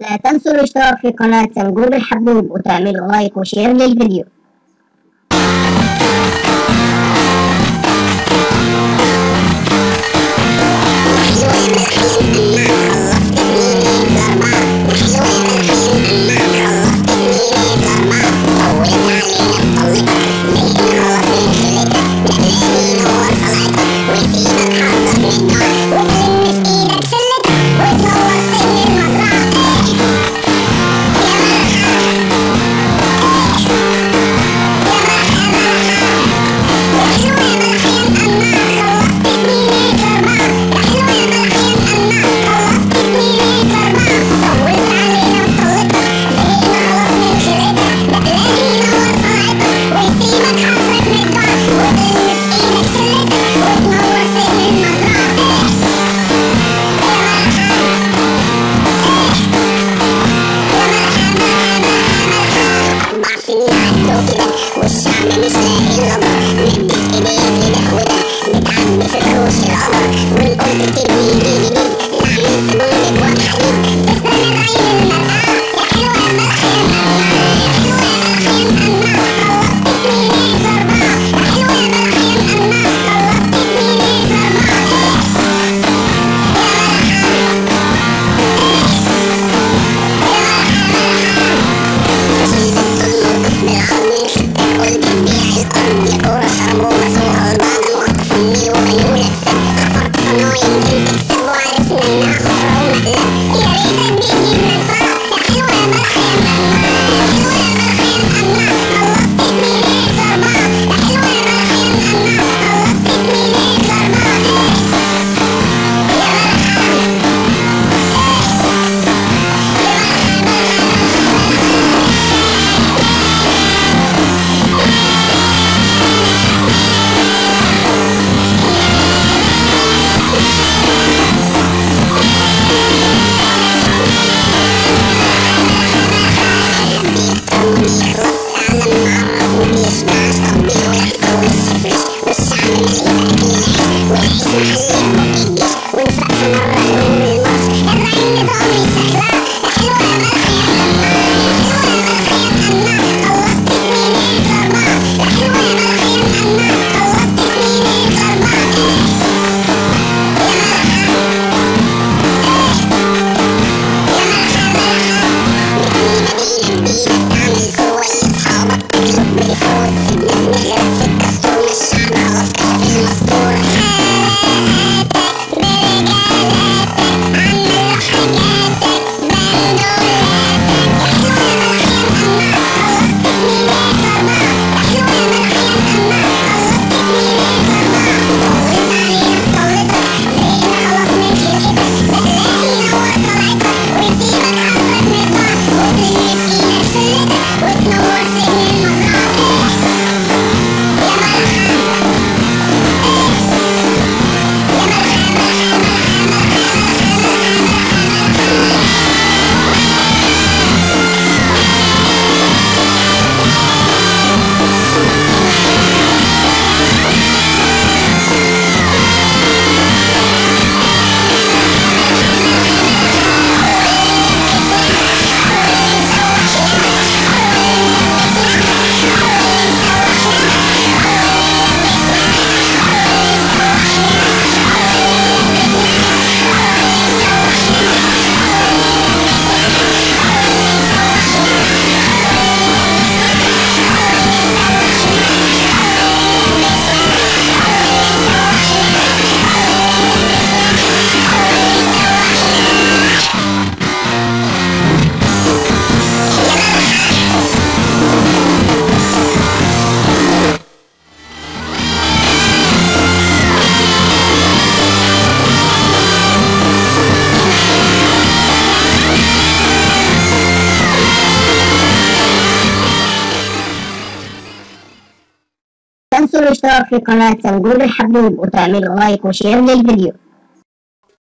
لا تنسوا الاشتراك في قناة سنجوب الحبوب وتعملوا لايك وشير للفيديو. الروش القمر والام تبني نعمل سبونك وحديد تستنى بعين المرأة يا حلوة يا مرأة الاشتراك في قناة سنجوب الحبوب وتعملوا لايك وشير للفيديو.